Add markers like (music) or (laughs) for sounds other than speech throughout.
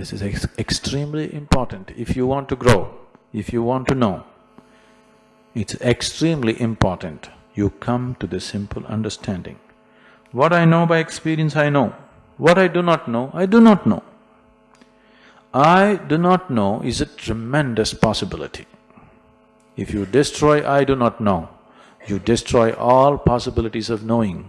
This is ex extremely important. If you want to grow, if you want to know, it's extremely important you come to the simple understanding. What I know by experience, I know. What I do not know, I do not know. I do not know is a tremendous possibility. If you destroy I do not know, you destroy all possibilities of knowing.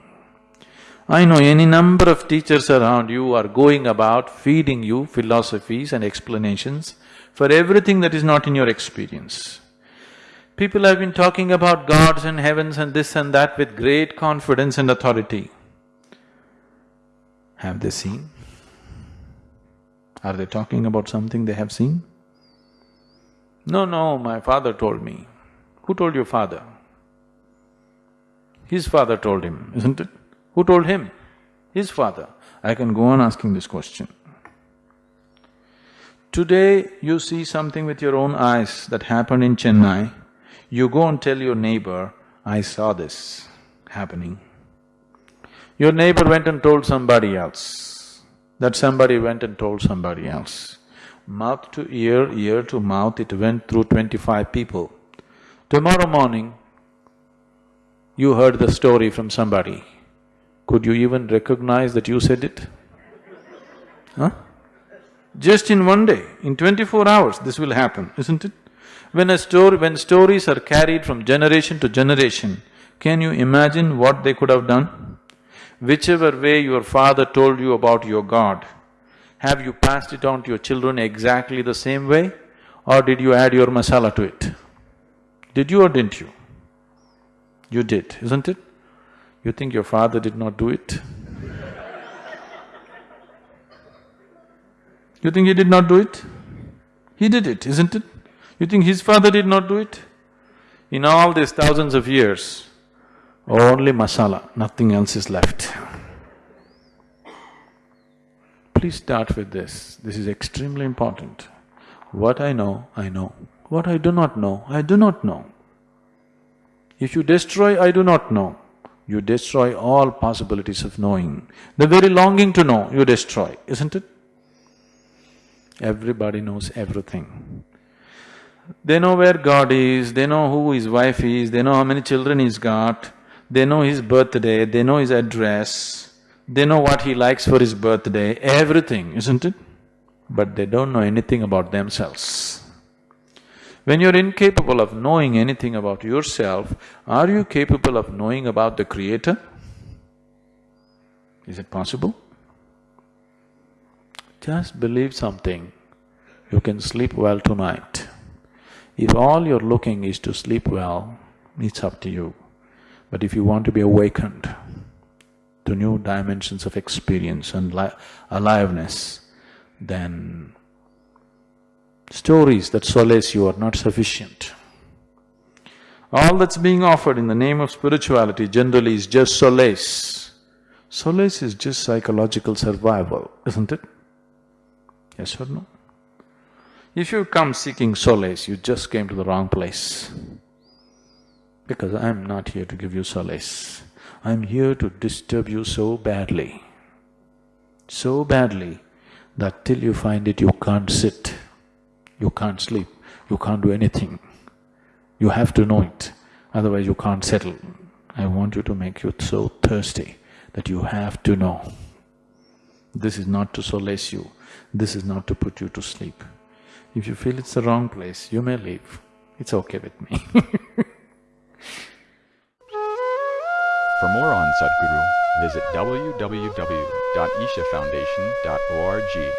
I know any number of teachers around you are going about feeding you philosophies and explanations for everything that is not in your experience. People have been talking about gods and heavens and this and that with great confidence and authority. Have they seen? Are they talking about something they have seen? No, no, my father told me. Who told your father? His father told him, isn't it? Who told him? His father. I can go on asking this question. Today you see something with your own eyes that happened in Chennai, you go and tell your neighbor, I saw this happening. Your neighbor went and told somebody else, that somebody went and told somebody else. Mouth to ear, ear to mouth, it went through twenty-five people. Tomorrow morning, you heard the story from somebody. Could you even recognize that you said it? Huh? Just in one day, in twenty-four hours, this will happen, isn't it? When a story… when stories are carried from generation to generation, can you imagine what they could have done? Whichever way your father told you about your God, have you passed it on to your children exactly the same way or did you add your masala to it? Did you or didn't you? You did, isn't it? You think your father did not do it? You think he did not do it? He did it, isn't it? You think his father did not do it? In all these thousands of years, only masala, nothing else is left. Please start with this, this is extremely important. What I know, I know. What I do not know, I do not know. If you destroy I do not know, you destroy all possibilities of knowing. The very longing to know, you destroy, isn't it? Everybody knows everything. They know where God is, they know who his wife is, they know how many children he's got, they know his birthday, they know his address, they know what he likes for his birthday, everything, isn't it? But they don't know anything about themselves. When you're incapable of knowing anything about yourself, are you capable of knowing about the Creator? Is it possible? Just believe something, you can sleep well tonight. If all you're looking is to sleep well, it's up to you. But if you want to be awakened to new dimensions of experience and aliveness, then stories that solace you are not sufficient. All that's being offered in the name of spirituality generally is just solace. Solace is just psychological survival, isn't it? Yes or no? If you come seeking solace, you just came to the wrong place. Because I'm not here to give you solace. I'm here to disturb you so badly, so badly that till you find it, you can't sit, you can't sleep, you can't do anything. You have to know it, otherwise you can't settle. I want you to make you so thirsty that you have to know. This is not to solace you, this is not to put you to sleep. If you feel it's the wrong place, you may leave. It's okay with me (laughs) For more on Sadhguru, visit www.ishafoundation.org